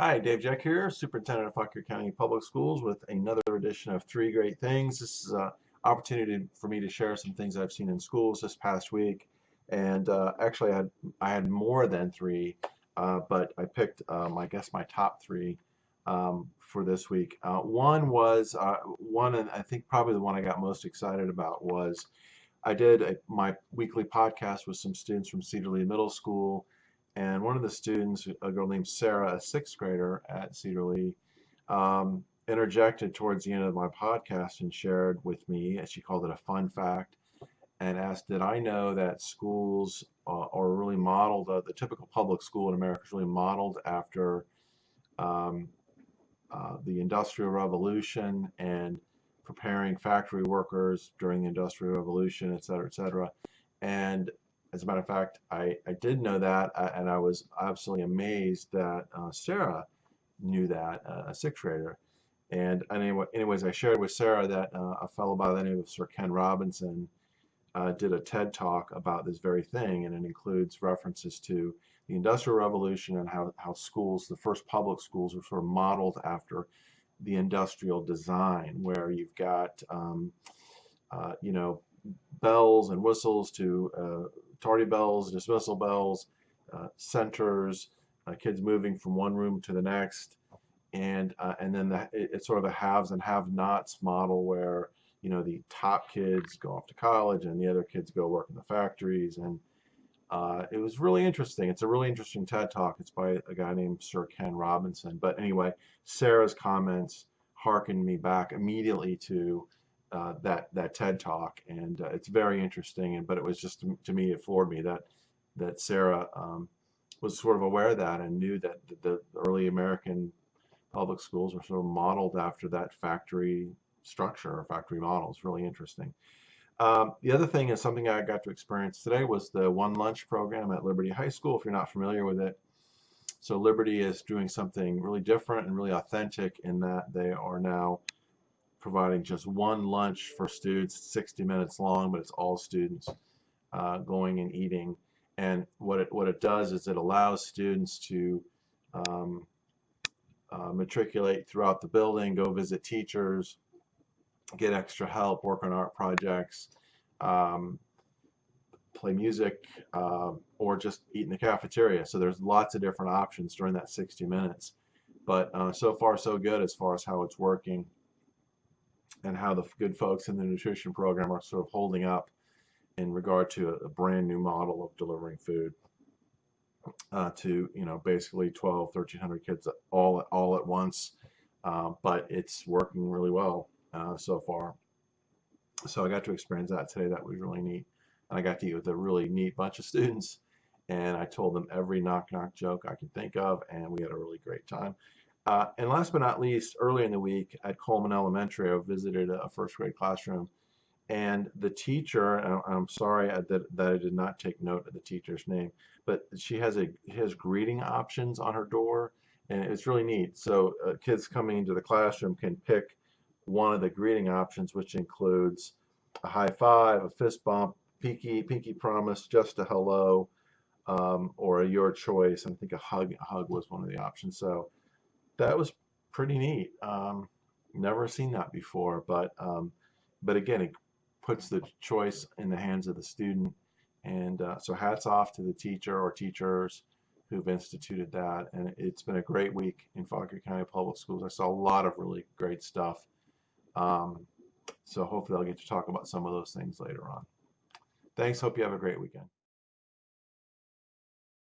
Hi, Dave Jeck here, Superintendent of Fauquier County Public Schools with another edition of Three Great Things. This is an opportunity for me to share some things I've seen in schools this past week. And uh, actually, I had, I had more than three, uh, but I picked, um, I guess, my top three um, for this week. Uh, one was, uh, one, and I think probably the one I got most excited about was I did a, my weekly podcast with some students from Cedar Lee Middle School and one of the students, a girl named Sarah, a sixth grader at Cedar Lee, um, interjected towards the end of my podcast and shared with me, and she called it a fun fact, and asked, did I know that schools uh, are really modeled, uh, the typical public school in America is really modeled after um, uh, the Industrial Revolution and preparing factory workers during the Industrial Revolution, et cetera, et cetera. And as a matter of fact, I, I did know that, uh, and I was absolutely amazed that uh, Sarah knew that, uh, a sixth grader. And anyway, anyways, I shared with Sarah that uh, a fellow by the name of Sir Ken Robinson uh, did a TED talk about this very thing, and it includes references to the Industrial Revolution and how, how schools, the first public schools, were sort of modeled after the industrial design, where you've got, um, uh, you know, bells and whistles to tardy bells, dismissal bells, uh, centers, uh, kids moving from one room to the next, and uh, and then the, it, it's sort of a haves and have-nots model where you know the top kids go off to college and the other kids go work in the factories, and uh, it was really interesting. It's a really interesting TED talk. It's by a guy named Sir Ken Robinson. But anyway, Sarah's comments harkened me back immediately to uh, that that TED talk, and uh, it's very interesting. And but it was just to me, it floored me that that Sarah um, was sort of aware of that and knew that the, the early American public schools were sort of modeled after that factory structure or factory model. It's really interesting. Um, the other thing is something I got to experience today was the One Lunch program at Liberty High School. If you're not familiar with it, so Liberty is doing something really different and really authentic in that they are now providing just one lunch for students, 60 minutes long, but it's all students uh, going and eating. And what it, what it does is it allows students to um, uh, matriculate throughout the building, go visit teachers, get extra help, work on art projects, um, play music, uh, or just eat in the cafeteria. So there's lots of different options during that 60 minutes. But uh, so far so good as far as how it's working and how the good folks in the nutrition program are sort of holding up in regard to a, a brand new model of delivering food uh, to you know basically 12 1300 kids all all at once. Uh, but it's working really well uh, so far. So I got to experience that today. That was really neat. And I got to eat with a really neat bunch of students and I told them every knock knock joke I could think of and we had a really great time uh, and last but not least, early in the week at Coleman Elementary, I visited a first grade classroom. And the teacher, I'm sorry that, that I did not take note of the teacher's name, but she has a has greeting options on her door, and it's really neat. So uh, kids coming into the classroom can pick one of the greeting options, which includes a high five, a fist bump, pinky, pinky promise, just a hello, um, or a your choice. I think a hug, a hug was one of the options. So that was pretty neat. Um, never seen that before, but um, but again, it puts the choice in the hands of the student. And uh, so hats off to the teacher or teachers who've instituted that. And it's been a great week in Fauquier County Public Schools. I saw a lot of really great stuff. Um, so hopefully I'll get to talk about some of those things later on. Thanks. Hope you have a great weekend.